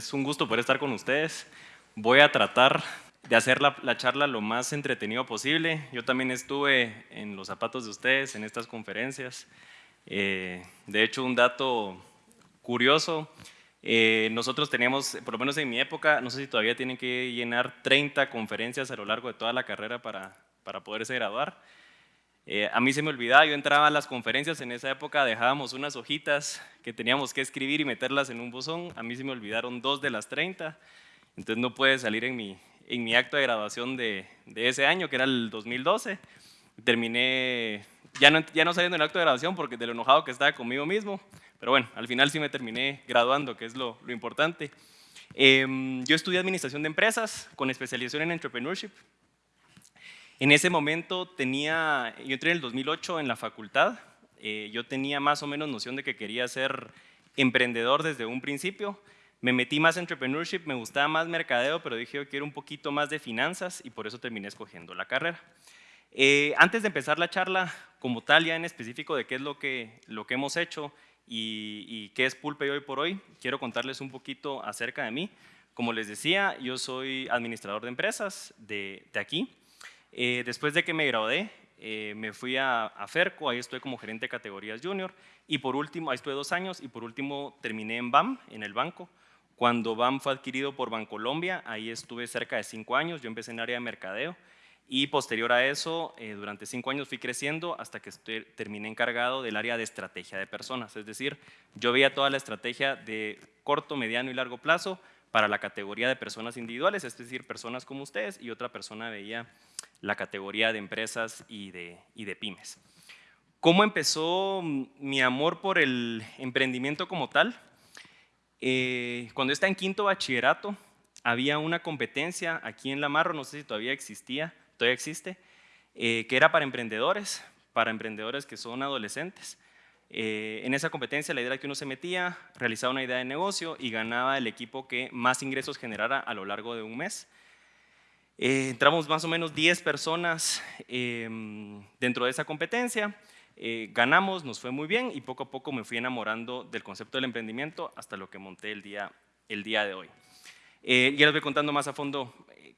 Es un gusto poder estar con ustedes. Voy a tratar de hacer la, charla lo más entretenido posible. Yo también estuve en los zapatos de ustedes en estas conferencias. Eh, de hecho, un dato curioso, eh, nosotros teníamos, por lo menos en mi época, no sé si todavía tienen que llenar 30 conferencias a lo largo de toda la carrera para, para poderse graduar. Eh, a mí se me olvidaba, yo entraba a las conferencias en esa época, dejábamos unas hojitas que teníamos que escribir y meterlas en un buzón. A mí se me olvidaron dos de las 30, entonces no puede salir en mi, en mi acto de graduación de, de ese año, que era el 2012. Terminé, ya no, ya no saliendo en el acto de graduación porque de lo enojado que estaba conmigo mismo, pero bueno, al final sí me terminé graduando, que es lo, lo importante. Em, yo estudié Administración de Empresas con especialización en Entrepreneurship en ese momento tenía, yo entré en el 2008 en la facultad, eh, yo tenía más o menos noción de que quería ser emprendedor desde un principio, me metí más en entrepreneurship, me gustaba más mercadeo, pero dije yo quiero un poquito más de finanzas y por eso terminé escogiendo la carrera. Eh, antes de empezar la charla como tal, ya en específico de qué es lo que, lo que hemos hecho y, qué es Pulpe hoy por hoy, quiero contarles un poquito acerca de mí. Como les decía, yo soy administrador de empresas de, de aquí. Eh, después de que me gradué, eh, me fui a, a, Ferco, ahí estuve como gerente de categorías junior, y por último, ahí estuve dos años, y por último terminé en BAM, en el banco. Cuando BAM fue adquirido por Bancolombia, ahí estuve cerca de cinco años, yo empecé en área de mercadeo, y posterior a eso, eh, durante cinco años fui creciendo hasta que terminé encargado del área de estrategia de personas, es decir, yo veía toda la estrategia de corto, mediano y largo plazo para la categoría de personas individuales, es decir, personas como ustedes, y otra persona veía la categoría de empresas y de, y de pymes. ¿Cómo empezó mi amor por el emprendimiento como tal? Eh, cuando estaba en quinto bachillerato, había una competencia aquí en La Marro, no sé si todavía existía, todavía existe, eh, que era para emprendedores, para emprendedores que son adolescentes. Eh, en esa competencia la idea era que uno se metía, realizaba una idea de negocio y ganaba el equipo que más ingresos generara a lo largo de un mes. Eh, entramos más o menos 10 personas em, dentro de esa competencia, eh, ganamos, nos fue muy bien y poco a poco me fui enamorando del concepto del emprendimiento hasta lo que monté el día, el día de hoy. Eh, ya les voy contando más a fondo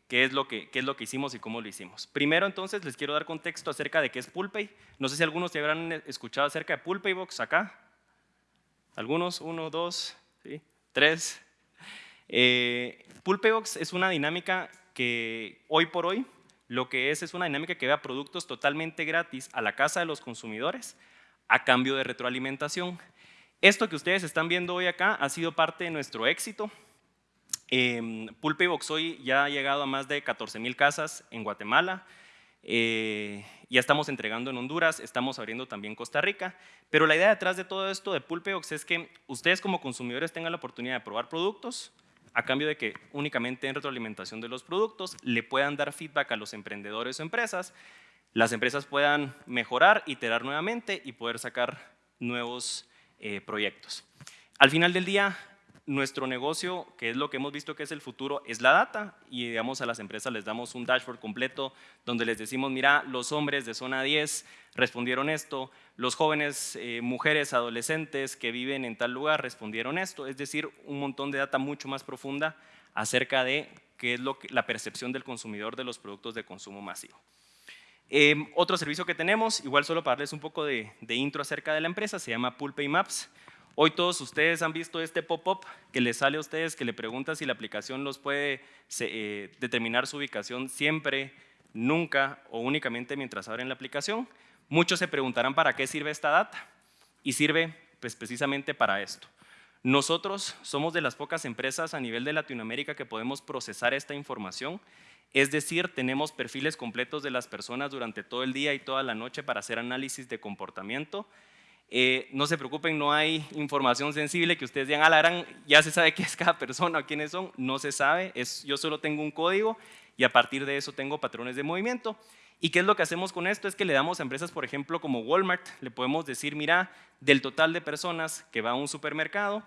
qué es, lo que, qué es lo que hicimos y cómo lo hicimos. Primero entonces les quiero dar contexto acerca de qué es Pulpay. No sé si algunos te habrán escuchado acerca de Pulpaybox acá. ¿Algunos? Uno, dos, ¿sí? tres. Pulpaybox es una dinámica que hoy por hoy lo que es es una dinámica que vea productos totalmente gratis a la casa de los consumidores a cambio de retroalimentación. Esto que ustedes están viendo hoy acá ha sido parte de nuestro éxito. Eh, Pulpe Box hoy ya ha llegado a más de 14 mil casas en Guatemala, eh, ya estamos entregando en Honduras, estamos abriendo también Costa Rica, pero la idea detrás de todo esto de Pulpeox es que ustedes como consumidores tengan la oportunidad de probar productos, a cambio de que únicamente en retroalimentación de los productos le puedan dar feedback a los emprendedores o empresas, las empresas puedan mejorar, iterar nuevamente y poder sacar nuevos eh, proyectos. Al final del día, nuestro negocio, que es lo que hemos visto que es el futuro, es la data y digamos a las empresas les damos un dashboard completo donde les decimos, mira, los hombres de zona 10 respondieron esto, los jóvenes, eh, mujeres, adolescentes que viven en tal lugar respondieron esto, es decir, un montón de data mucho más profunda acerca de qué es lo que, la percepción del consumidor de los productos de consumo masivo. Em, otro servicio que tenemos, igual solo para darles un poco de, intro acerca de la empresa, se llama Pulpay Maps. Hoy todos ustedes han visto este pop-up que les sale a ustedes que le pregunta si la aplicación los puede eh, determinar su ubicación siempre, nunca o únicamente mientras abren la aplicación. Muchos se preguntarán para qué sirve esta data y sirve pues, precisamente para esto. Nosotros somos de las pocas empresas a nivel de Latinoamérica que podemos procesar esta información, es decir, tenemos perfiles completos de las personas durante todo el día y toda la noche para hacer análisis de comportamiento eh, no se preocupen, no hay información sensible que ustedes digan, ah, ya se sabe qué es cada persona o quiénes son, no se sabe, es, yo solo tengo un código y a partir de eso tengo patrones de movimiento. ¿Y qué es lo que hacemos con esto? Es que le damos a empresas, por ejemplo, como Walmart, le podemos decir, mira, del total de personas que va a un supermercado,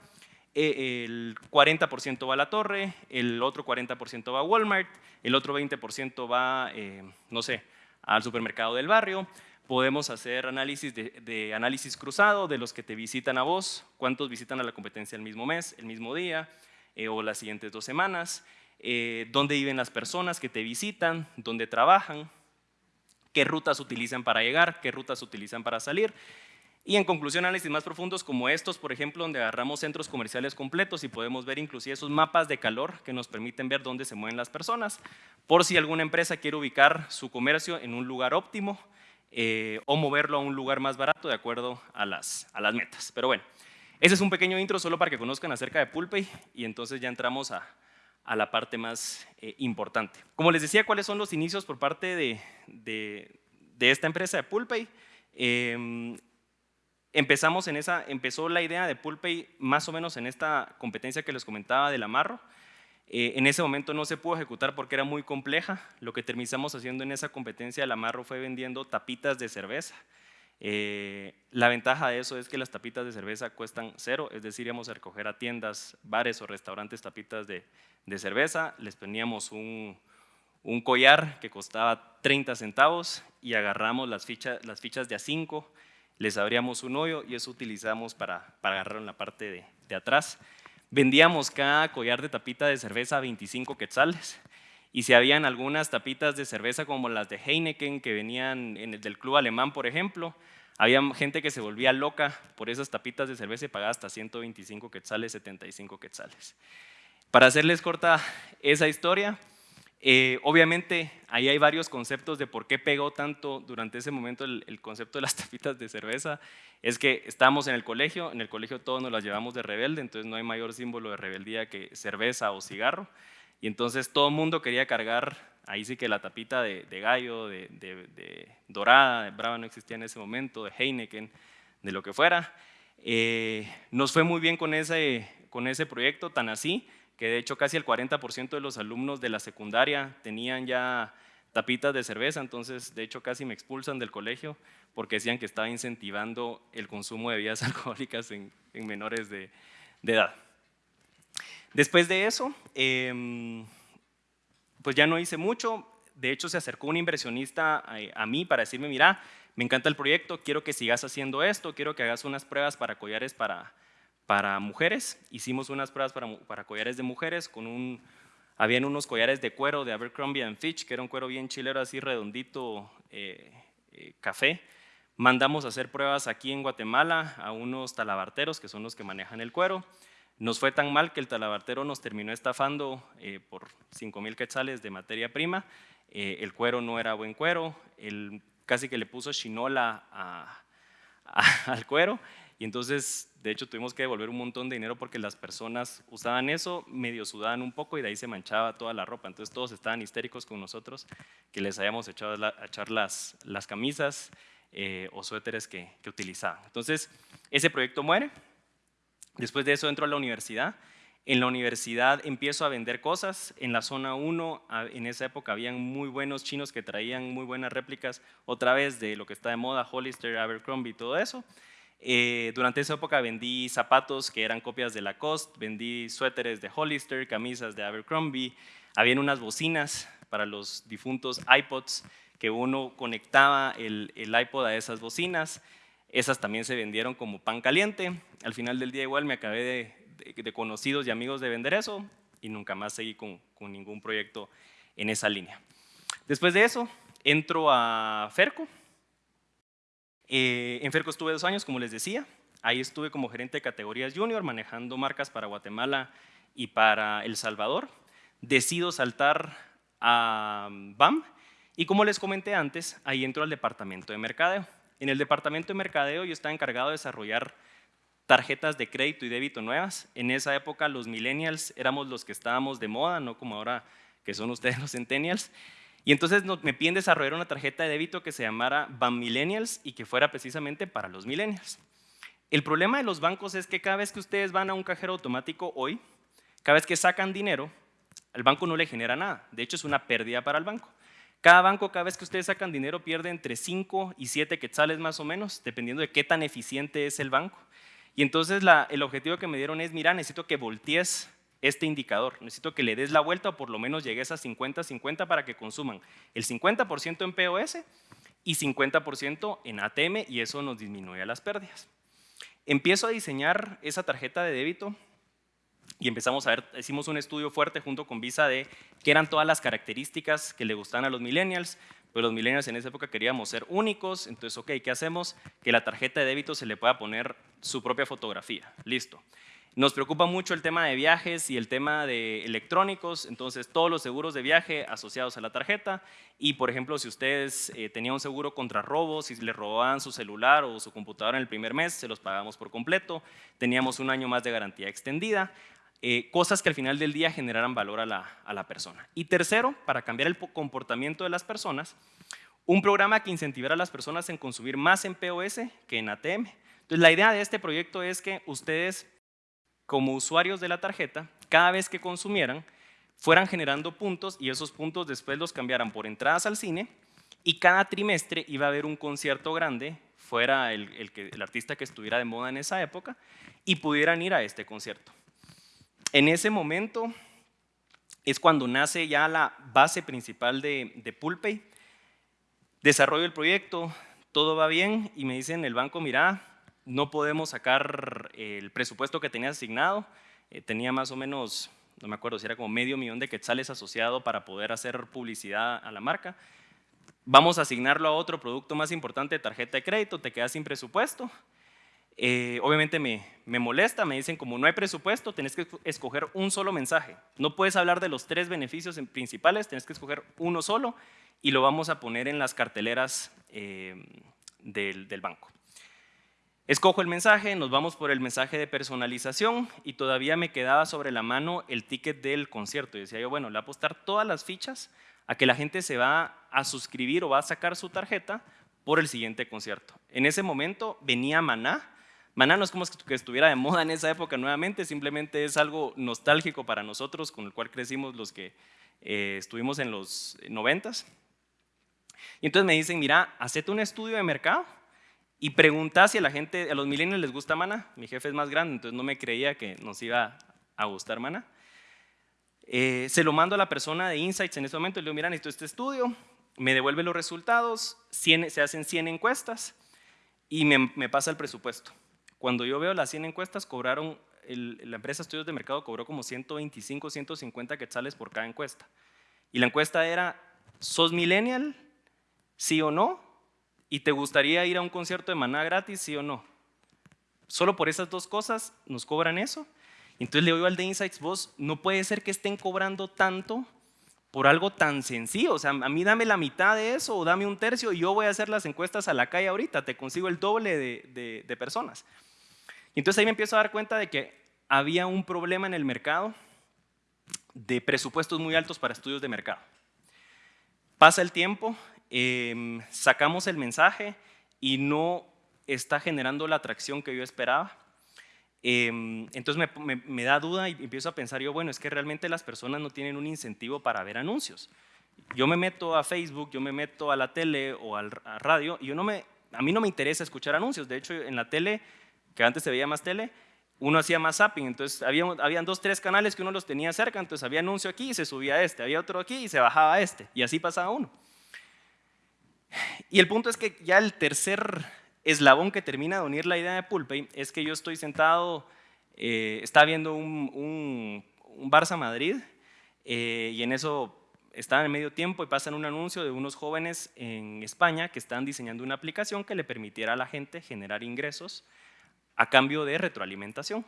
eh, el 40% va a la torre, el otro 40% va a Walmart, el otro 20% va, eh, no sé, al supermercado del barrio, Podemos hacer análisis de, análisis cruzado de los que te visitan a vos, cuántos visitan a la competencia el mismo mes, el mismo día, eh, o las siguientes dos semanas, eh, dónde viven las personas que te visitan, dónde trabajan, qué rutas utilizan para llegar, qué rutas utilizan para salir. Y en conclusión, análisis más profundos como estos, por ejemplo, donde agarramos centros comerciales completos y podemos ver inclusive esos mapas de calor que nos permiten ver dónde se mueven las personas, por si alguna empresa quiere ubicar su comercio en un lugar óptimo eh, o moverlo a un lugar más barato de acuerdo a las, a las metas. Pero bueno, ese es un pequeño intro solo para que conozcan acerca de Pulpay y entonces ya entramos a, a la parte más eh, importante. Como les decía, ¿cuáles son los inicios por parte de, de, esta empresa de Pulpay? Eh, Empezamos en esa, empezó la idea de Pulpay más o menos en esta competencia que les comentaba del amarro. Eh, en ese momento no se pudo ejecutar porque era muy compleja. Lo que terminamos haciendo en esa competencia del amarro fue vendiendo tapitas de cerveza. Eh, la ventaja de eso es que las tapitas de cerveza cuestan cero, es decir, íbamos a recoger a tiendas, bares o restaurantes tapitas de, cerveza, les poníamos un, collar que costaba 30 centavos y agarramos las, fichas las fichas de A5 les abríamos un hoyo y eso utilizamos para, para agarrar en la parte de, atrás. Vendíamos cada collar de tapita de cerveza a 25 quetzales y si habían algunas tapitas de cerveza como las de Heineken que venían en el del club alemán, por ejemplo, había gente que se volvía loca por esas tapitas de cerveza y pagaba hasta 125 quetzales, 75 quetzales. Para hacerles corta esa historia, eh, obviamente, ahí hay varios conceptos de por qué pegó tanto durante ese momento el, concepto de las tapitas de cerveza. Es que estábamos en el colegio, en el colegio todos nos las llevamos de rebelde, entonces no hay mayor símbolo de rebeldía que cerveza o cigarro. Y entonces todo el mundo quería cargar, ahí sí que la tapita de, gallo, de, dorada, de brava no existía en ese momento, de Heineken, de lo que fuera. Eh, nos fue muy bien con ese, con ese proyecto, tan así que de hecho casi el 40% de los alumnos de la secundaria tenían ya tapitas de cerveza, entonces de hecho casi me expulsan del colegio porque decían que estaba incentivando el consumo de bebidas alcohólicas en, menores de, edad. Después de eso, em, pues ya no hice mucho, de hecho se acercó un inversionista a, a, mí para decirme, mira, me encanta el proyecto, quiero que sigas haciendo esto, quiero que hagas unas pruebas para collares para, para mujeres. Hicimos unas pruebas para, para collares de mujeres con un... Habían unos collares de cuero de Abercrombie Fitch, que era un cuero bien chilero, así redondito, eh, eh, café. Mandamos a hacer pruebas aquí en Guatemala a unos talabarteros, que son los que manejan el cuero. Nos fue tan mal que el talabartero nos terminó estafando eh, por 5 mil quetzales de materia prima. el cuero no era buen cuero, él casi que le puso chinola al cuero y entonces, de hecho, tuvimos que devolver un montón de dinero porque las personas usaban eso, medio sudaban un poco y de ahí se manchaba toda la ropa. Entonces todos estaban histéricos con nosotros que les habíamos echado a echar las, las camisas eh, o suéteres que, que utilizaban. Entonces, ese proyecto muere. Después de eso entro a la universidad. En la universidad empiezo a vender cosas. En la zona 1, en esa época, habían muy buenos chinos que traían muy buenas réplicas, otra vez de lo que está de moda, Hollister, Abercrombie, todo eso. Eh, durante esa época vendí zapatos que eran copias de Lacoste, vendí suéteres de Hollister, camisas de Abercrombie, habían unas bocinas para los difuntos iPods que uno conectaba el, iPod a esas bocinas, esas también se vendieron como pan caliente, al final del día igual me acabé de, conocidos y amigos de vender eso y nunca más seguí con, con ningún proyecto en esa línea. Después de eso, entro a Ferco, eh, en Ferco estuve dos años, como les decía. Ahí estuve como gerente de categorías junior, manejando marcas para Guatemala y para El Salvador. Decido saltar a BAM y como les comenté antes, ahí entro al departamento de mercadeo. En el departamento de mercadeo yo estaba encargado de desarrollar tarjetas de crédito y débito nuevas. En esa época los millennials éramos los que estábamos de moda, no como ahora que son ustedes los centennials. Y entonces me piden desarrollar una tarjeta de débito que se llamara BAM Millennials y que fuera precisamente para los millennials. El problema de los bancos es que cada vez que ustedes van a un cajero automático hoy, cada vez que sacan dinero, el banco no le genera nada. De hecho, es una pérdida para el banco. Cada banco, cada vez que ustedes sacan dinero, pierde entre 5 y 7 quetzales más o menos, dependiendo de qué tan eficiente es el banco. Y entonces el objetivo que me dieron es, mira, necesito que voltees este indicador. Necesito que le des la vuelta o por lo menos llegues a 50-50 para que consuman el 50% en POS y 50% en ATM y eso nos disminuye las pérdidas. Empiezo a diseñar esa tarjeta de débito y empezamos a ver, hicimos un estudio fuerte junto con Visa de qué eran todas las características que le gustaban a los millennials, pues los millennials en esa época queríamos ser únicos, entonces, ok, ¿qué hacemos? Que la tarjeta de débito se le pueda poner su propia fotografía, listo. Nos preocupa mucho el tema de viajes y el tema de electrónicos, entonces todos los seguros de viaje asociados a la tarjeta y por ejemplo si ustedes eh, tenían un seguro contra robos, si les robaban su celular o su computadora en el primer mes, se los pagamos por completo, teníamos un año más de garantía extendida, eh, cosas que al final del día generaran valor a la, a la persona. Y tercero, para cambiar el comportamiento de las personas, un programa que incentivara a las personas en consumir más en POS que en ATM. Entonces la idea de este proyecto es que ustedes como usuarios de la tarjeta, cada vez que consumieran, fueran generando puntos y esos puntos después los cambiaran por entradas al cine y cada trimestre iba a haber un concierto grande, fuera el, el, artista que estuviera de moda en esa época, y pudieran ir a este concierto. En ese momento es cuando nace ya la base principal de, de Pulpay. Desarrollo el proyecto, todo va bien y me dicen el banco, mira, no podemos sacar el presupuesto que tenía asignado, eh, tenía más o menos, no me acuerdo si era como medio millón de quetzales asociado para poder hacer publicidad a la marca. Vamos a asignarlo a otro producto más importante, tarjeta de crédito, te quedas sin presupuesto. Eh, obviamente me, me, molesta, me dicen como no hay presupuesto, tenés que escoger un solo mensaje. No puedes hablar de los tres beneficios principales, tenés que escoger uno solo y lo vamos a poner en las carteleras eh, del, del banco. Escojo el mensaje, nos vamos por el mensaje de personalización y todavía me quedaba sobre la mano el ticket del concierto. Y decía yo, bueno, le voy a apostar todas las fichas a que la gente se va a suscribir o va a sacar su tarjeta por el siguiente concierto. En ese momento venía Maná. Maná no es como que estuviera de moda en esa época nuevamente, simplemente es algo nostálgico para nosotros, con el cual crecimos los que eh, estuvimos en los noventas. Y entonces me dicen, mira, hacete un estudio de mercado y pregunta si a la gente, a los millennials les gusta Mana. Mi jefe es más grande, entonces no me creía que nos iba a gustar Mana. Eh, se lo mando a la persona de Insights en ese momento le digo, mira, necesito este estudio, me devuelve los resultados, se hacen 100 encuestas y me, pasa el presupuesto. Cuando yo veo las 100 encuestas, cobraron, la empresa Estudios de Mercado cobró como 125, 150 quetzales por cada encuesta. Y la encuesta era, ¿sos millennial? ¿Sí o no? ¿Y te gustaría ir a un concierto de Maná gratis, sí o no? Solo por esas dos cosas nos cobran eso. Entonces le digo al de Insights, vos, no puede ser que estén cobrando tanto por algo tan sencillo. O sea, a mí dame la mitad de eso o dame un tercio y yo voy a hacer las encuestas a la calle ahorita, te consigo el doble de, de personas. Entonces ahí me empiezo a dar cuenta de que había un problema en el mercado de presupuestos muy altos para estudios de mercado. Pasa el tiempo Em, sacamos el mensaje y no está generando la atracción que yo esperaba. Em, entonces me, da duda y empiezo a pensar yo, bueno, es que realmente las personas no tienen un incentivo para ver anuncios. Yo me meto a Facebook, yo me meto a la tele o al, a radio y a mí no me interesa escuchar anuncios. De hecho, en la tele, que antes se veía más tele, uno hacía más zapping, entonces había, habían dos, tres canales que uno los tenía cerca, entonces había anuncio aquí y se subía a este, había otro aquí y se bajaba a este, y así pasaba uno. Y el punto es que ya el tercer eslabón que termina de unir la idea de Pulpay es que yo estoy sentado, eh, está viendo un, un, Barça Madrid eh, y en eso están en medio tiempo y pasan un anuncio de unos jóvenes en España que están diseñando una aplicación que le permitiera a la gente generar ingresos a cambio de retroalimentación.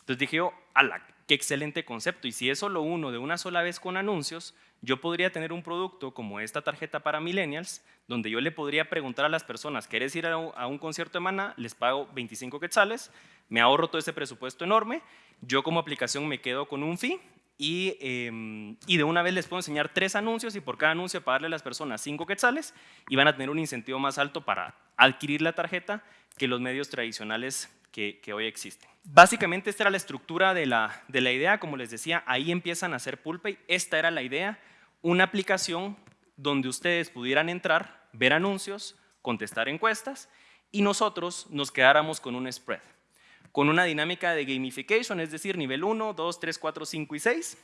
Entonces dije yo, ala, qué excelente concepto. Y si eso lo uno de una sola vez con anuncios, yo podría tener un producto como esta tarjeta para millennials, donde yo le podría preguntar a las personas, ¿quieres ir a un, concierto de Maná? Les pago 25 quetzales, me ahorro todo ese presupuesto enorme, yo como aplicación me quedo con un fee y, em, de una vez les puedo enseñar tres anuncios y por cada anuncio pagarle a las personas 5 quetzales y van a tener un incentivo más alto para adquirir la tarjeta que los medios tradicionales que, hoy existen. Básicamente esta era la estructura de la, de la idea, como les decía, ahí empiezan a hacer Pulpay, esta era la idea, una aplicación donde ustedes pudieran entrar, ver anuncios, contestar encuestas y nosotros nos quedáramos con un spread, con una dinámica de gamification, es decir, nivel 1, 2, 3, 4, 5 y 6.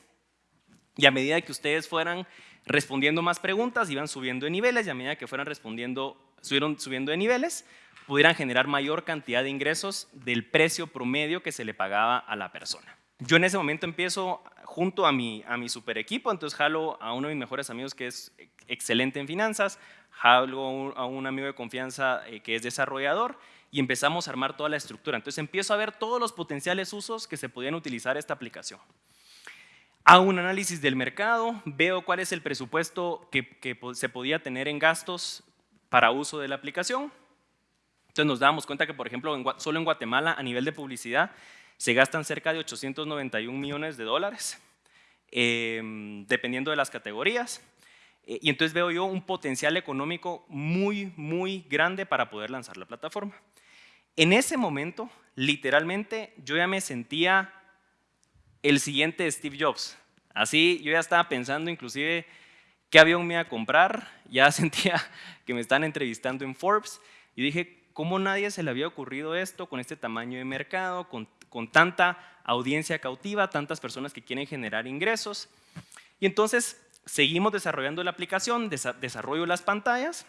Y a medida que ustedes fueran respondiendo más preguntas, iban subiendo de niveles y a medida que fueran respondiendo, subieron subiendo de niveles, pudieran generar mayor cantidad de ingresos del precio promedio que se le pagaba a la persona. Yo en ese momento empiezo junto a mi, a mi super equipo, entonces jalo a uno de mis mejores amigos que es excelente en finanzas, jalo a un amigo de confianza eh, que es desarrollador y empezamos a armar toda la estructura. Entonces empiezo a ver todos los potenciales usos que se podían utilizar esta aplicación. Hago un análisis del mercado, veo cuál es el presupuesto que, se podía tener en gastos para uso de la aplicación. Entonces nos damos cuenta que, por ejemplo, solo en Guatemala, a nivel de publicidad, se gastan cerca de 891 millones de dólares, em, dependiendo de las categorías. Eh, y entonces veo yo un potencial económico muy, muy grande para poder lanzar la plataforma. En ese momento, literalmente, yo ya me sentía el siguiente Steve Jobs. Así yo ya estaba pensando inclusive qué avión me iba a comprar, ya sentía que me están entrevistando en Forbes y dije, ¿cómo nadie se le había ocurrido esto con este tamaño de mercado, con, con tanta audiencia cautiva, tantas personas que quieren generar ingresos? Y entonces seguimos desarrollando la aplicación, desarrollo las pantallas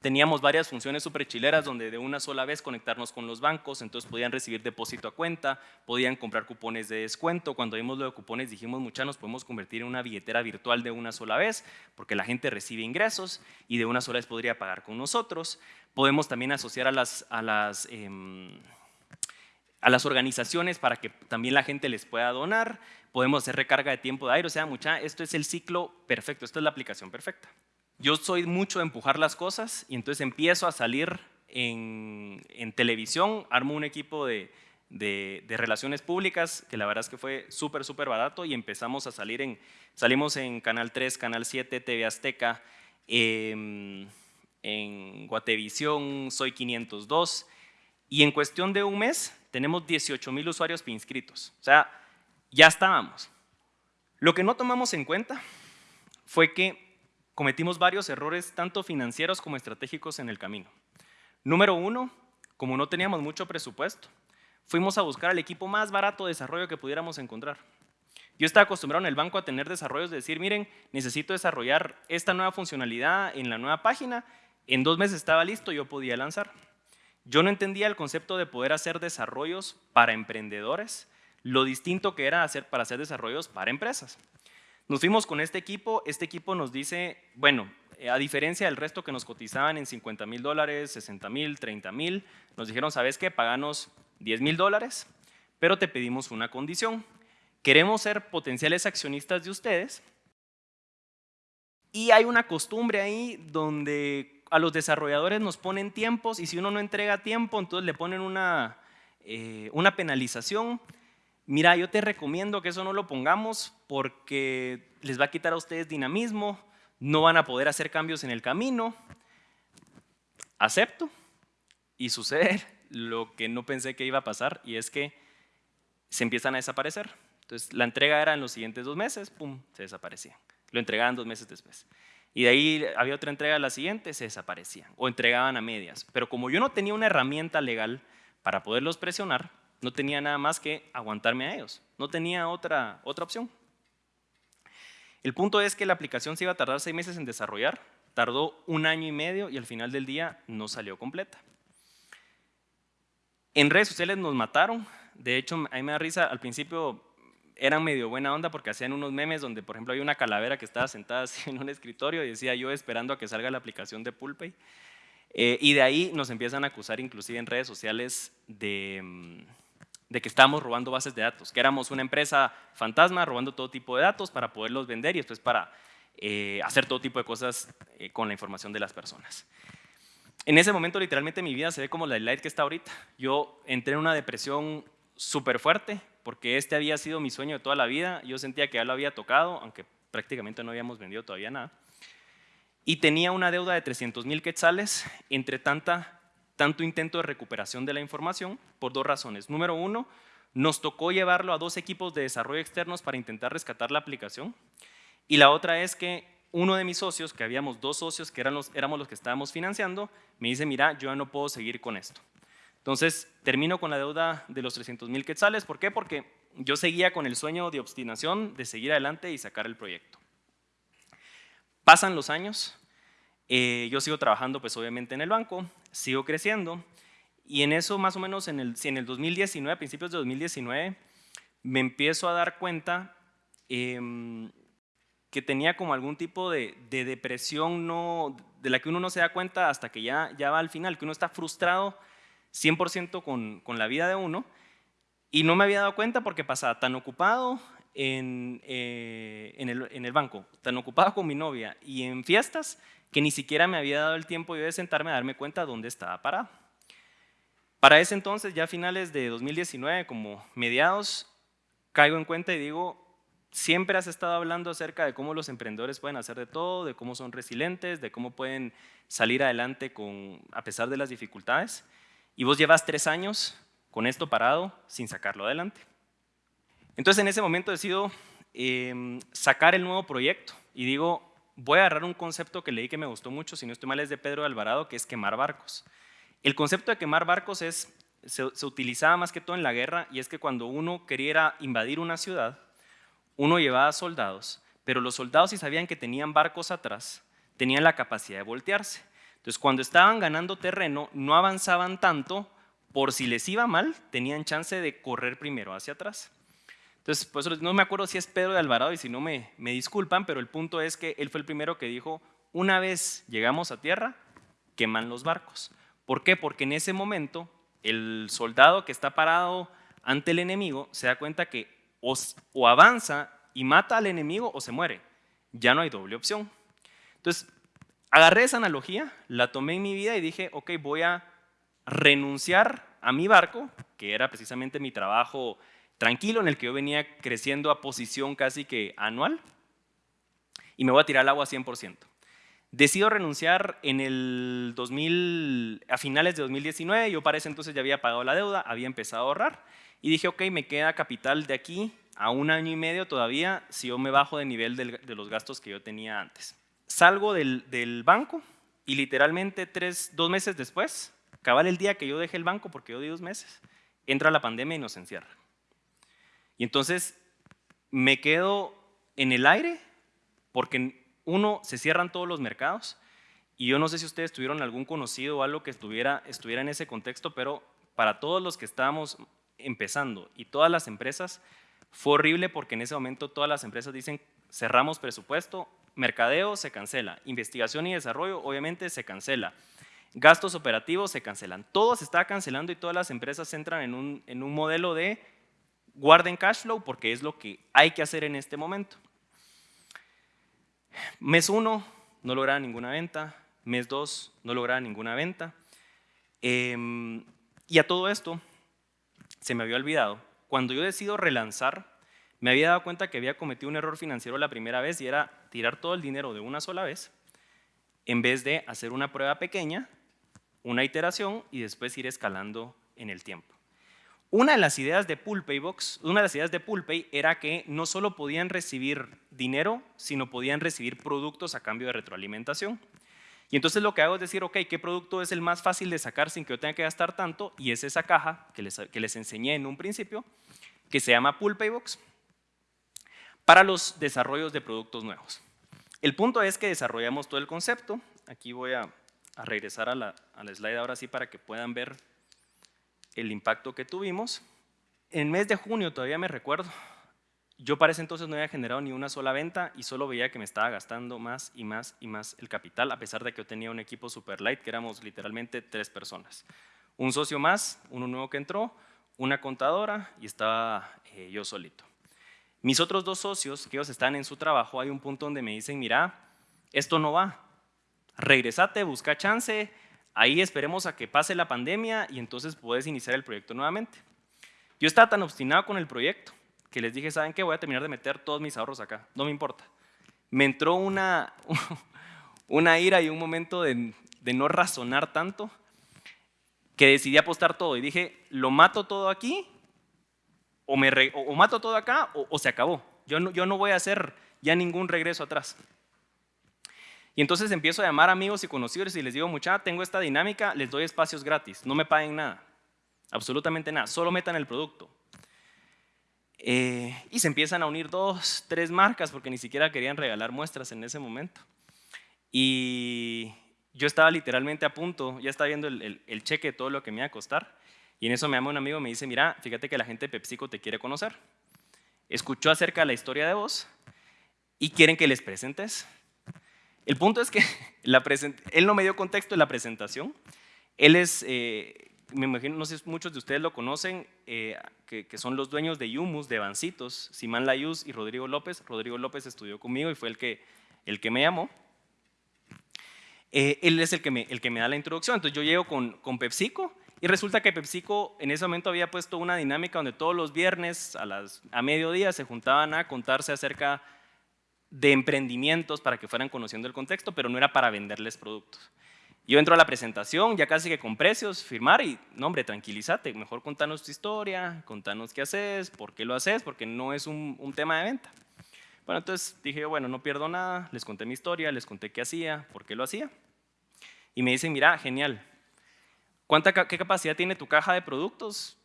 Teníamos varias funciones súper chileras donde de una sola vez conectarnos con los bancos, entonces podían recibir depósito a cuenta, podían comprar cupones de descuento. Cuando vimos lo de cupones dijimos, mucha nos podemos convertir en una billetera virtual de una sola vez, porque la gente recibe ingresos y de una sola vez podría pagar con nosotros. Podemos también asociar a las, a las, em, a las organizaciones para que también la gente les pueda donar. Podemos hacer recarga de tiempo de aire, o sea, mucha, esto es el ciclo perfecto, esto es la aplicación perfecta. Yo soy mucho de empujar las cosas y entonces empiezo a salir en, televisión, armo un equipo de, relaciones públicas, que la verdad es que fue súper, súper barato y empezamos a salir en, salimos en Canal 3, Canal 7, TV Azteca, em, en Guatevisión, Soy 502 y en cuestión de un mes tenemos 18 mil usuarios inscritos. O sea, ya estábamos. Lo que no tomamos en cuenta fue que cometimos varios errores, tanto financieros como estratégicos en el camino. Número uno, como no teníamos mucho presupuesto, fuimos a buscar el equipo más barato de desarrollo que pudiéramos encontrar. Yo estaba acostumbrado en el banco a tener desarrollos de decir, miren, necesito desarrollar esta nueva funcionalidad en la nueva página, en dos meses estaba listo, yo podía lanzar. Yo no entendía el concepto de poder hacer desarrollos para emprendedores, lo distinto que era hacer para hacer desarrollos para empresas. Nos fuimos con este equipo, este equipo nos dice, bueno, eh, a diferencia del resto que nos cotizaban en 50 mil dólares, 60 mil, 30 mil, nos dijeron, ¿sabes qué? Paganos 10 mil dólares, pero te pedimos una condición. Queremos ser potenciales accionistas de ustedes y hay una costumbre ahí donde a los desarrolladores nos ponen tiempos y si uno no entrega tiempo, entonces le ponen una, eh, una penalización mira, yo te recomiendo que eso no lo pongamos porque les va a quitar a ustedes dinamismo, no van a poder hacer cambios en el camino. Acepto y sucede lo que no pensé que iba a pasar y es que se empiezan a desaparecer. Entonces la entrega era en los siguientes dos meses, pum, se desaparecían. Lo entregaban dos meses después. Y de ahí había otra entrega la siguiente, se desaparecían o entregaban a medias. Pero como yo no tenía una herramienta legal para poderlos presionar, no tenía nada más que aguantarme a ellos. No tenía otra, otra opción. El punto es que la aplicación se iba a tardar seis meses en desarrollar, tardó un año y medio y al final del día no salió completa. En redes sociales nos mataron, de hecho a mí me da risa, al principio eran medio buena onda porque hacían unos memes donde por ejemplo hay una calavera que estaba sentada así en un escritorio y decía yo esperando a que salga la aplicación de Pulpay. Eh, y de ahí nos empiezan a acusar inclusive en redes sociales de... Mm, de que estábamos robando bases de datos, que éramos una empresa fantasma robando todo tipo de datos para poderlos vender y después para eh, hacer todo tipo de cosas eh, con la información de las personas. En ese momento literalmente mi vida se ve como la light que está ahorita. Yo entré en una depresión súper fuerte porque este había sido mi sueño de toda la vida. Yo sentía que ya lo había tocado, aunque prácticamente no habíamos vendido todavía nada. Y tenía una deuda de 300 mil quetzales entre tanto intento de recuperación de la información por dos razones. Número uno, nos tocó llevarlo a dos equipos de desarrollo externos para intentar rescatar la aplicación. Y la otra es que uno de mis socios, que habíamos dos socios que éramos los que estábamos financiando, me dice, mira, yo ya no puedo seguir con esto. Entonces, termino con la deuda de los 300 mil quetzales. ¿Por qué? Porque yo seguía con el sueño de obstinación de seguir adelante y sacar el proyecto. Pasan los años, eh, yo sigo trabajando pues obviamente en el banco, sigo creciendo y en eso más o menos en el, en el 2019, a principios de 2019, me empiezo a dar cuenta em, que tenía como algún tipo de, depresión no, de la que uno no se da cuenta hasta que ya, ya va al final, que uno está frustrado 100% con, con la vida de uno y no me había dado cuenta porque pasaba tan ocupado en, eh, en, el, en, el, banco, tan ocupado con mi novia y en fiestas que ni siquiera me había dado el tiempo de sentarme a darme cuenta dónde estaba parado. Para ese entonces, ya a finales de 2019, como mediados, caigo en cuenta y digo, siempre has estado hablando acerca de cómo los emprendedores pueden hacer de todo, de cómo son resilientes, de cómo pueden salir adelante con, a pesar de las dificultades, y vos llevas tres años con esto parado sin sacarlo adelante. Entonces en ese momento decido em, sacar el nuevo proyecto y digo, voy a agarrar un concepto que leí que me gustó mucho, si no estoy mal es de Pedro Alvarado, que es quemar barcos. El concepto de quemar barcos es, se, utilizaba más que todo en la guerra y es que cuando uno quería invadir una ciudad, uno llevaba soldados, pero los soldados si sabían que tenían barcos atrás, tenían la capacidad de voltearse. Entonces cuando estaban ganando terreno, no avanzaban tanto, por si les iba mal, tenían chance de correr primero hacia atrás. Entonces, pues no me acuerdo si es Pedro de Alvarado y si no me, me disculpan, pero el punto es que él fue el primero que dijo, una vez llegamos a tierra, queman los barcos. ¿Por qué? Porque en ese momento el soldado que está parado ante el enemigo se da cuenta que o, avanza y mata al enemigo o se muere. Ya no hay doble opción. Entonces, agarré esa analogía, la tomé en mi vida y dije, ok, voy a renunciar a mi barco, que era precisamente mi trabajo tranquilo en el que yo venía creciendo a posición casi que anual y me voy a tirar al agua 100%. Decido renunciar en el 2000, a finales de 2019, yo para ese entonces ya había pagado la deuda, había empezado a ahorrar y dije, ok, me queda capital de aquí a un año y medio todavía si yo me bajo de nivel de los gastos que yo tenía antes. Salgo del, del banco y literalmente tres, dos meses después, cabal el día que yo dejé el banco, porque yo di dos meses, entra la pandemia y nos encierra. Y entonces me quedo en el aire porque uno, se cierran todos los mercados y yo no sé si ustedes tuvieron algún conocido o algo que estuviera, estuviera en ese contexto, pero para todos los que estábamos empezando y todas las empresas, fue horrible porque en ese momento todas las empresas dicen cerramos presupuesto, mercadeo se cancela, investigación y desarrollo obviamente se cancela, gastos operativos se cancelan, todo se está cancelando y todas las empresas entran en un, en un modelo de guarden cash flow porque es lo que hay que hacer en este momento. Mes 1 no lograba ninguna venta, mes 2 no lograba ninguna venta. Em, y a todo esto se me había olvidado, cuando yo decido relanzar, me había dado cuenta que había cometido un error financiero la primera vez y era tirar todo el dinero de una sola vez, en vez de hacer una prueba pequeña, una iteración y después ir escalando en el tiempo. Una de las ideas de Box, una de las ideas de Poolpay era que no solo podían recibir dinero, sino podían recibir productos a cambio de retroalimentación. Y entonces lo que hago es decir, ok, ¿qué producto es el más fácil de sacar sin que yo tenga que gastar tanto? Y es esa caja que les, enseñé en un principio, que se llama Box, para los desarrollos de productos nuevos. El punto es que desarrollamos todo el concepto. Aquí voy a, regresar a la, slide ahora sí para que puedan ver el impacto que tuvimos. En mes de junio, todavía me recuerdo, yo para ese entonces no había generado ni una sola venta y solo veía que me estaba gastando más y más y más el capital, a pesar de que yo tenía un equipo super light, que éramos literalmente tres personas. Un socio más, uno nuevo que entró, una contadora y estaba eh, yo solito. Mis otros dos socios, que ellos están en su trabajo, hay un punto donde me dicen, mira, esto no va, regresate, busca chance, Ahí esperemos a que pase la pandemia y entonces puedes iniciar el proyecto nuevamente. Yo estaba tan obstinado con el proyecto que les dije, ¿saben qué? Voy a terminar de meter todos mis ahorros acá, no me importa. Me entró una, una ira y un momento de, no razonar tanto que decidí apostar todo y dije, lo mato todo aquí o, me o, mato todo acá o, se acabó. Yo no, yo no voy a hacer ya ningún regreso atrás. Y entonces empiezo a llamar amigos y conocidos y les digo, mucha, tengo esta dinámica, les doy espacios gratis, no me paguen nada, absolutamente nada, solo metan el producto. Eh, y se empiezan a unir dos, tres marcas porque ni siquiera querían regalar muestras en ese momento. Y yo estaba literalmente a punto, ya estaba viendo el, el cheque de todo lo que me iba a costar. Y en eso me llama un amigo y me dice, mira, fíjate que la gente de PepsiCo te quiere conocer. escuchó acerca de la historia de vos y quieren que les presentes. El punto es que la él no me dio contexto de la presentación. Él es, eh, me imagino, no sé si muchos de ustedes lo conocen, eh, que, son los dueños de Yumus, de Bancitos, Simán Layuz y Rodrigo López. Rodrigo López estudió conmigo y fue el que, el que me llamó. Eh, él es el que, me, el que me da la introducción. Entonces yo llego con, con PepsiCo y resulta que PepsiCo en ese momento había puesto una dinámica donde todos los viernes a, las, a mediodía se juntaban a contarse acerca de emprendimientos para que fueran conociendo el contexto, pero no era para venderles productos. Yo entro a la presentación, ya casi que con precios, firmar y, no hombre, tranquilízate, mejor contanos tu historia, contanos qué haces, por qué lo haces, porque no es un, un tema de venta. Bueno, entonces dije, bueno, no pierdo nada, les conté mi historia, les conté qué hacía, por qué lo hacía. Y me dicen, mira, genial, ¿cuánta, ¿qué capacidad tiene tu caja de productos?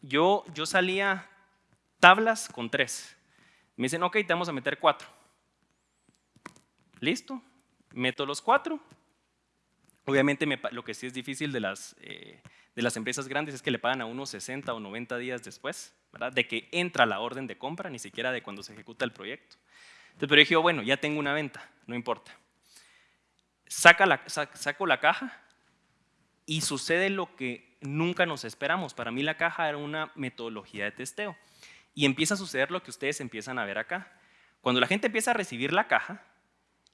Yo, yo salía tablas con tres. Me dicen, ok, te vamos a meter cuatro. Listo, meto los cuatro. Obviamente lo que sí es difícil de las, eh, de las empresas grandes es que le pagan a unos 60 o 90 días después, ¿verdad? de que entra la orden de compra, ni siquiera de cuando se ejecuta el proyecto. Entonces, pero dije, bueno, ya tengo una venta, no importa. Saco la caja y sucede lo que nunca nos esperamos. Para mí la caja era una metodología de testeo. Y empieza a suceder lo que ustedes empiezan a ver acá. Cuando la gente empieza a recibir la caja,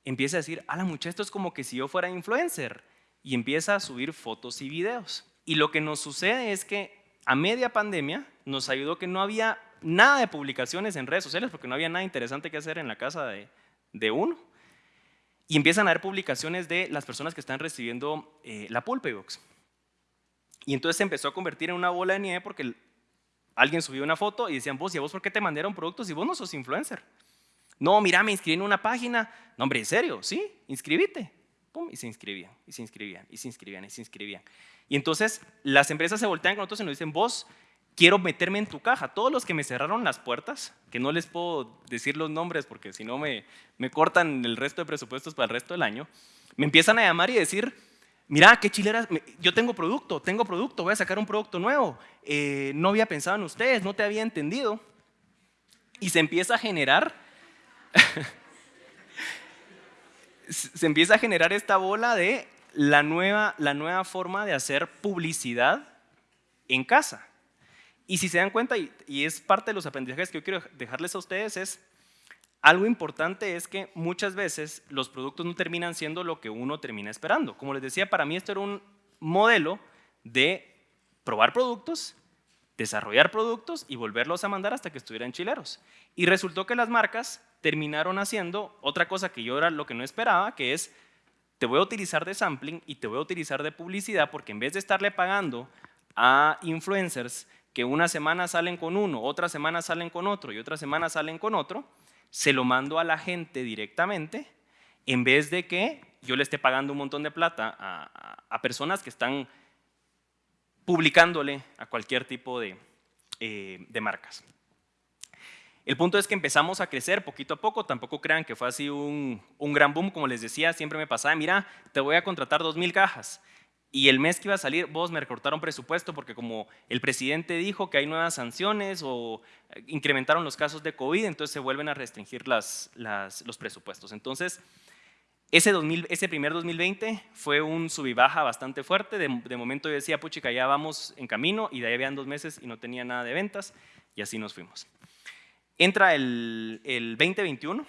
empieza a decir, a la esto es como que si yo fuera influencer. Y empieza a subir fotos y videos. Y lo que nos sucede es que a media pandemia nos ayudó que no había nada de publicaciones en redes sociales porque no había nada interesante que hacer en la casa de, de uno. Y empiezan a haber publicaciones de las personas que están recibiendo eh, la Pulpebox. Y entonces se empezó a convertir en una bola de nieve porque alguien subió una foto y decían, vos, ¿y a vos por qué te mandaron productos si vos no sos influencer? No, mira, me inscribí en una página. No, hombre, ¿en serio? Sí, inscribite. Pum, y se inscribían, y se inscribían, y se inscribían, y se inscribían. Y entonces las empresas se voltean con nosotros y nos dicen, vos, quiero meterme en tu caja. Todos los que me cerraron las puertas, que no les puedo decir los nombres porque si no me, me cortan el resto de presupuestos para el resto del año, me empiezan a llamar y decir, mira, qué chilera, yo tengo producto, tengo producto, voy a sacar un producto nuevo, eh, no había pensado en ustedes, no te había entendido. Y se empieza a generar, se empieza a generar esta bola de la nueva, la nueva forma de hacer publicidad en casa. Y si se dan cuenta, y, y es parte de los aprendizajes que yo quiero dejarles a ustedes, es algo importante es que muchas veces los productos no terminan siendo lo que uno termina esperando. Como les decía, para mí esto era un modelo de probar productos, desarrollar productos y volverlos a mandar hasta que estuvieran chileros. Y resultó que las marcas terminaron haciendo otra cosa que yo era lo que no esperaba, que es te voy a utilizar de sampling y te voy a utilizar de publicidad porque en vez de estarle pagando a influencers que una semana salen con uno, otra semana salen con otro y otra semana salen con otro, se lo mando a la gente directamente en vez de que yo le esté pagando un montón de plata a, personas que están publicándole a cualquier tipo de, eh, de, marcas. El punto es que empezamos a crecer poquito a poco, tampoco crean que fue así un, un gran boom, como les decía, siempre me pasaba, mira, te voy a contratar 2.000 cajas, y el mes que iba a salir, vos me recortaron presupuesto porque como el presidente dijo que hay nuevas sanciones o eh, incrementaron los casos de COVID, entonces se vuelven a restringir las, los presupuestos. Entonces, ese, 2000, ese primer 2020 fue un sub y baja bastante fuerte. De, momento yo decía, puchica, ya vamos en camino y de ahí habían dos meses y no tenía nada de ventas y así nos fuimos. Entra el, el 2021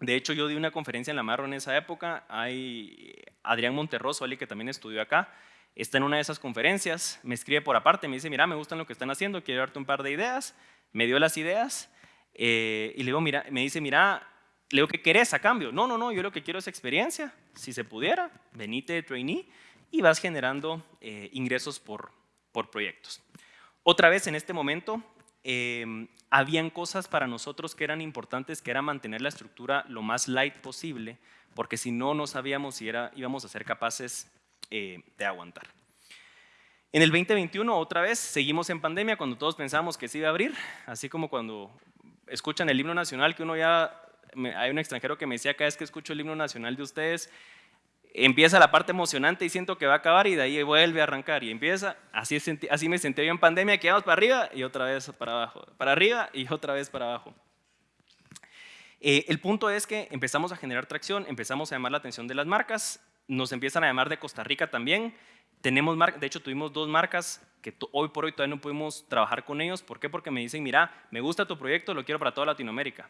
de hecho, yo di una conferencia en La Marro en esa época. Hay Adrián Monterroso, alguien que también estudió acá, está en una de esas conferencias, me escribe por aparte, me dice, mira, me gustan lo que están haciendo, quiero darte un par de ideas. Me dio las ideas eh, y le digo, mira, me dice, mira, le digo, ¿qué querés a cambio? No, no, no, yo lo que quiero es experiencia. Si se pudiera, venite de trainee y vas generando eh, ingresos por, por proyectos. Otra vez en este momento Em, habían cosas para nosotros que eran importantes, que era mantener la estructura lo más light posible, porque si no, no sabíamos si era, íbamos a ser capaces eh, de aguantar. En el 2021, otra vez, seguimos en pandemia cuando todos pensábamos que se iba a abrir, así como cuando escuchan el himno nacional, que uno ya, hay un extranjero que me decía cada vez que escucho el himno nacional de ustedes, empieza la parte emocionante y siento que va a acabar y de ahí vuelve a arrancar y empieza, así, así me sentí yo en pandemia, que vamos para arriba y otra vez para abajo, para arriba y otra vez para abajo. Eh, el punto es que empezamos a generar tracción, empezamos a llamar la atención de las marcas, nos empiezan a llamar de Costa Rica también, tenemos de hecho tuvimos dos marcas que hoy por hoy todavía no pudimos trabajar con ellos, ¿por qué? Porque me dicen, mira, me gusta tu proyecto, lo quiero para toda Latinoamérica.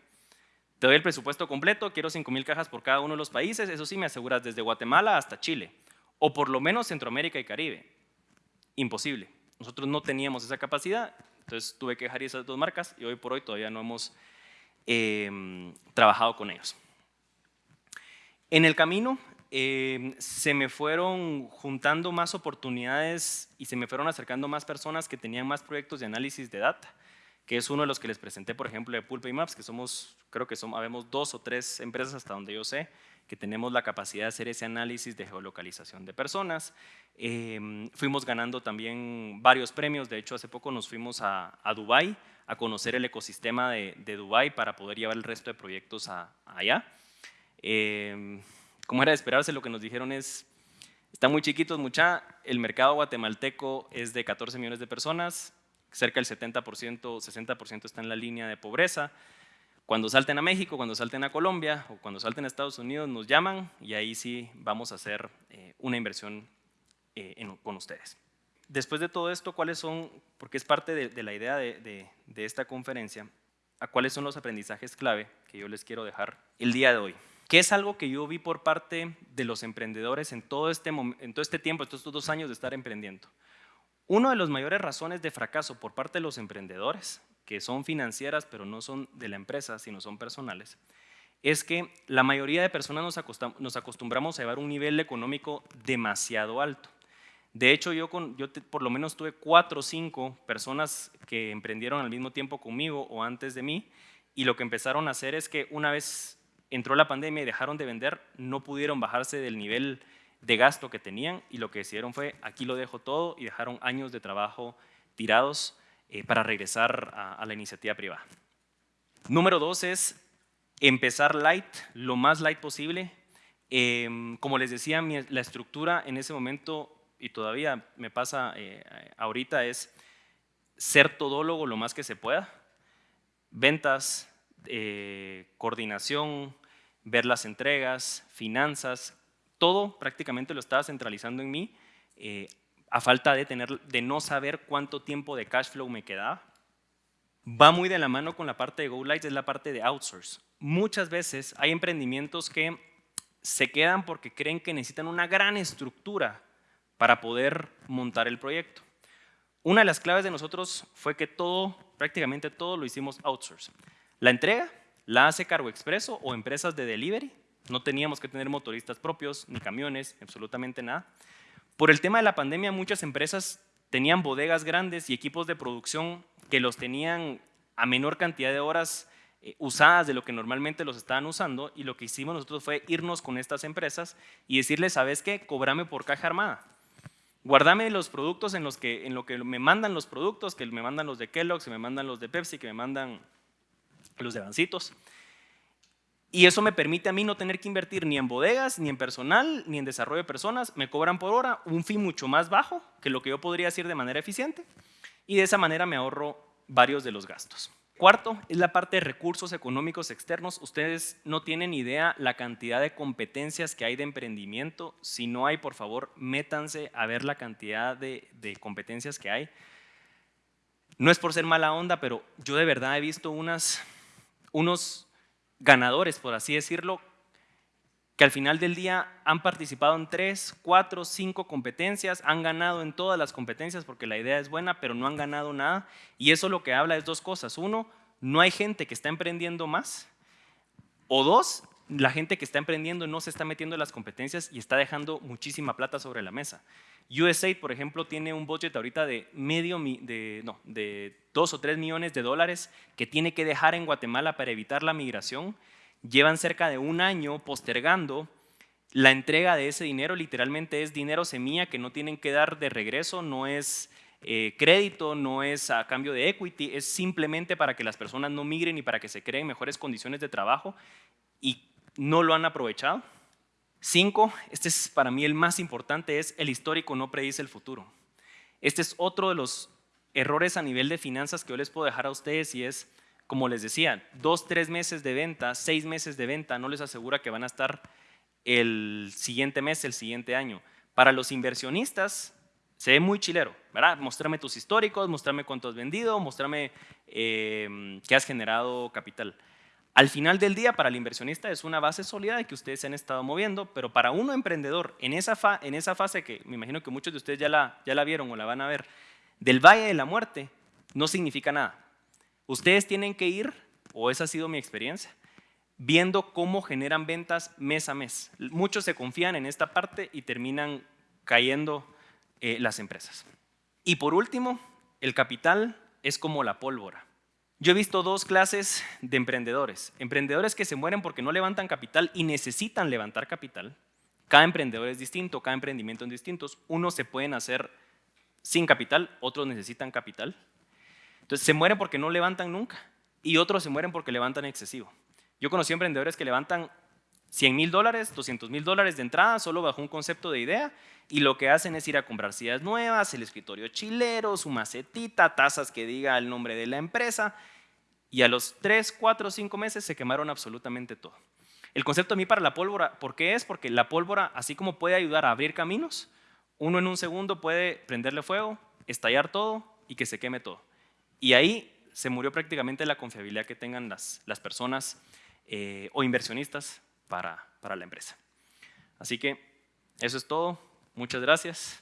Te doy el presupuesto completo, quiero 5 mil cajas por cada uno de los países, eso sí me aseguras desde Guatemala hasta Chile, o por lo menos Centroamérica y Caribe. Imposible. Nosotros no teníamos esa capacidad, entonces tuve que dejar esas dos marcas y hoy por hoy todavía no hemos em, trabajado con ellos. En el camino em, se me fueron juntando más oportunidades y se me fueron acercando más personas que tenían más proyectos de análisis de data que es uno de los que les presenté, por ejemplo, de Pulpe y Maps, que somos, creo que somos, habemos dos o tres empresas hasta donde yo sé, que tenemos la capacidad de hacer ese análisis de geolocalización de personas. Em, fuimos ganando también varios premios, de hecho hace poco nos fuimos a, a Dubái a conocer el ecosistema de, de Dubái para poder llevar el resto de proyectos allá. Eh, como era de esperarse, lo que nos dijeron es, están muy chiquitos, mucha, el mercado guatemalteco es de 14 millones de personas, cerca del 70%, 60% está en la línea de pobreza. Cuando salten a México, cuando salten a Colombia o cuando salten a Estados Unidos nos llaman y ahí sí vamos a hacer eh, una inversión eh, con ustedes. Después de todo esto, ¿cuáles son, porque es parte de, la idea de, de, esta conferencia, a cuáles son los aprendizajes clave que yo les quiero dejar el día de hoy? ¿Qué es algo que yo vi por parte de los emprendedores en todo este, en todo este tiempo, estos dos años de estar emprendiendo? Una de las mayores razones de fracaso por parte de los emprendedores, que son financieras pero no son de la empresa, sino son personales, es que la mayoría de personas nos, acostumbramos a llevar un nivel económico demasiado alto. De hecho, yo, yo por lo menos tuve cuatro o cinco personas que emprendieron al mismo tiempo conmigo o antes de mí, y lo que empezaron a hacer es que una vez entró la pandemia y dejaron de vender, no pudieron bajarse del nivel de gasto que tenían y lo que decidieron fue aquí lo dejo todo y dejaron años de trabajo tirados eh, para regresar a, la iniciativa privada. Número dos es empezar light, lo más light posible. Em, como les decía, la estructura en ese momento, y todavía me pasa eh, ahorita, es ser todólogo lo más que se pueda. Ventas, eh, coordinación, ver las entregas, finanzas, todo prácticamente lo estaba centralizando en mí, eh, a falta de, tener, de no saber cuánto tiempo de cash flow me quedaba. Va muy de la mano con la parte de GoLight, es la parte de outsource. Muchas veces hay emprendimientos que se quedan porque creen que necesitan una gran estructura para poder montar el proyecto. Una de las claves de nosotros fue que todo, prácticamente todo lo hicimos outsource. La entrega la hace Cargo Expreso o empresas de delivery no teníamos que tener motoristas propios, ni camiones, absolutamente nada. Por el tema de la pandemia, muchas empresas tenían bodegas grandes y equipos de producción que los tenían a menor cantidad de horas eh, usadas de lo que normalmente los estaban usando y lo que hicimos nosotros fue irnos con estas empresas y decirles, ¿sabes qué? Cobrame por caja armada. Guardame los productos en los que, en lo que me mandan los productos, que me mandan los de Kellogg's, que me mandan los de Pepsi, que me mandan los de Bancitos. Y eso me permite a mí no tener que invertir ni en bodegas, ni en personal, ni en desarrollo de personas. Me cobran por hora un fin mucho más bajo que lo que yo podría hacer de manera eficiente y de esa manera me ahorro varios de los gastos. Cuarto, es la parte de recursos económicos externos. Ustedes no tienen idea la cantidad de competencias que hay de emprendimiento. Si no hay, por favor, métanse a ver la cantidad de, de competencias que hay. No es por ser mala onda, pero yo de verdad he visto unas, unos ganadores, por así decirlo, que al final del día han participado en tres, cuatro, cinco competencias, han ganado en todas las competencias porque la idea es buena, pero no han ganado nada. Y eso lo que habla es dos cosas. Uno, no hay gente que está emprendiendo más. O dos, la gente que está emprendiendo no se está metiendo en las competencias y está dejando muchísima plata sobre la mesa. USAID, por ejemplo, tiene un budget ahorita de medio, de, no, de dos o tres millones de dólares que tiene que dejar en Guatemala para evitar la migración. Llevan cerca de un año postergando la entrega de ese dinero, literalmente es dinero semilla que no tienen que dar de regreso, no es eh, crédito, no es a cambio de equity, es simplemente para que las personas no migren y para que se creen mejores condiciones de trabajo y no lo han aprovechado. Cinco, este es para mí el más importante, es el histórico no predice el futuro. Este es otro de los errores a nivel de finanzas que yo les puedo dejar a ustedes y es, como les decía, dos, tres meses de venta, seis meses de venta no les asegura que van a estar el siguiente mes, el siguiente año. Para los inversionistas se ve muy chilero, ¿verdad? Mostrarme tus históricos, mostrarme cuánto has vendido, mostrarme eh, qué has generado capital. Al final del día, para el inversionista es una base sólida de que ustedes se han estado moviendo, pero para uno emprendedor, en esa, en esa fase que me imagino que muchos de ustedes ya la, ya la vieron o la van a ver, del valle de la muerte, no significa nada. Ustedes tienen que ir, o esa ha sido mi experiencia, viendo cómo generan ventas mes a mes. Muchos se confían en esta parte y terminan cayendo eh, las empresas. Y por último, el capital es como la pólvora. Yo he visto dos clases de emprendedores. Emprendedores que se mueren porque no levantan capital y necesitan levantar capital. Cada emprendedor es distinto, cada emprendimiento es distinto. Unos se pueden hacer sin capital, otros necesitan capital. Entonces se mueren porque no levantan nunca y otros se mueren porque levantan excesivo. Yo conocí emprendedores que levantan 100 mil dólares, 200 mil dólares de entrada solo bajo un concepto de idea y lo que hacen es ir a comprar sillas nuevas, el escritorio chilero, su macetita, tazas que diga el nombre de la empresa y a los 3, 4, 5 meses se quemaron absolutamente todo. El concepto a mí para la pólvora, ¿por qué es? Porque la pólvora, así como puede ayudar a abrir caminos, uno en un segundo puede prenderle fuego, estallar todo y que se queme todo. Y ahí se murió prácticamente la confiabilidad que tengan las, las personas eh, o inversionistas para, para la empresa. Así que eso es todo. Muchas gracias.